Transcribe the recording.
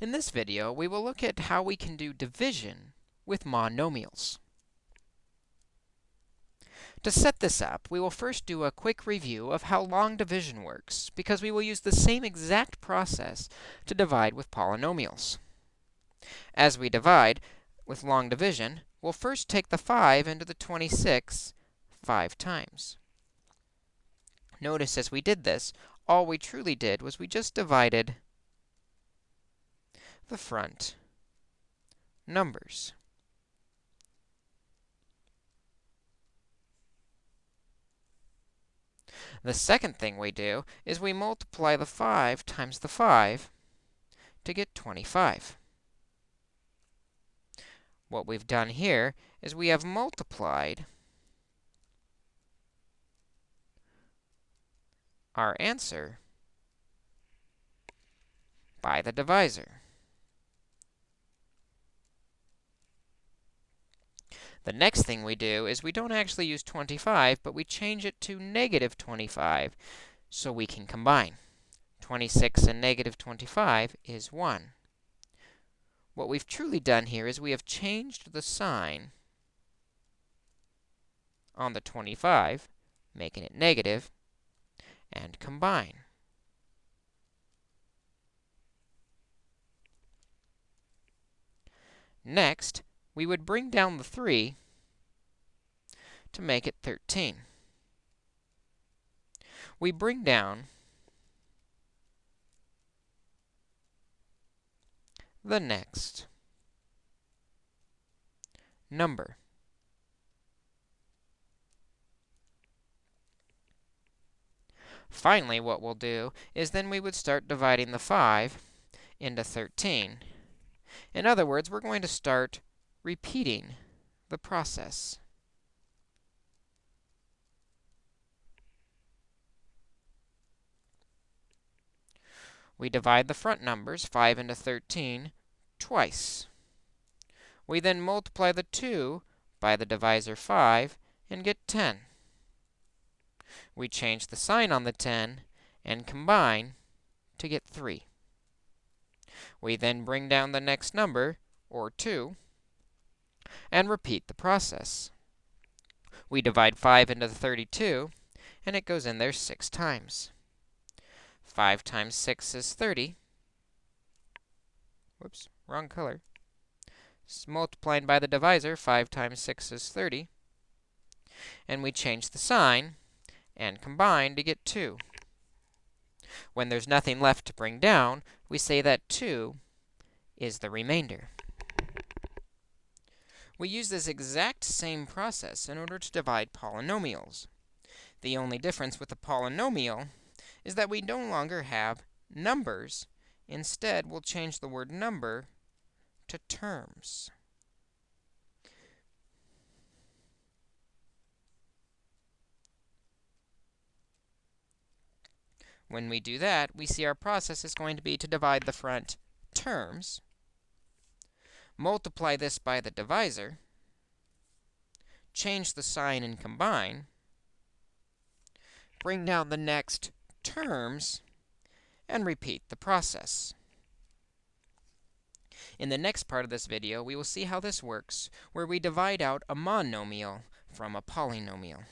In this video, we will look at how we can do division with monomials. To set this up, we will first do a quick review of how long division works, because we will use the same exact process to divide with polynomials. As we divide with long division, we'll first take the 5 into the 26 5 times. Notice as we did this, all we truly did was we just divided the front numbers. The second thing we do is we multiply the 5 times the 5 to get 25. What we've done here is we have multiplied our answer by the divisor. The next thing we do is we don't actually use 25, but we change it to negative 25 so we can combine. 26 and negative 25 is 1. What we've truly done here is we have changed the sign on the 25, making it negative, and combine. Next, we would bring down the 3 to make it 13. We bring down the next number. Finally, what we'll do is then we would start dividing the 5 into 13. In other words, we're going to start repeating the process. We divide the front numbers, 5 into 13, twice. We then multiply the 2 by the divisor 5 and get 10. We change the sign on the 10 and combine to get 3. We then bring down the next number, or 2, and repeat the process. We divide 5 into the 32, and it goes in there 6 times. 5 times 6 is 30. Whoops, wrong color. It's by the divisor, 5 times 6 is 30. And we change the sign and combine to get 2. When there's nothing left to bring down, we say that 2 is the remainder. We use this exact same process in order to divide polynomials. The only difference with a polynomial is that we no longer have numbers. Instead, we'll change the word number to terms. When we do that, we see our process is going to be to divide the front terms multiply this by the divisor, change the sign and combine, bring down the next terms, and repeat the process. In the next part of this video, we will see how this works, where we divide out a monomial from a polynomial.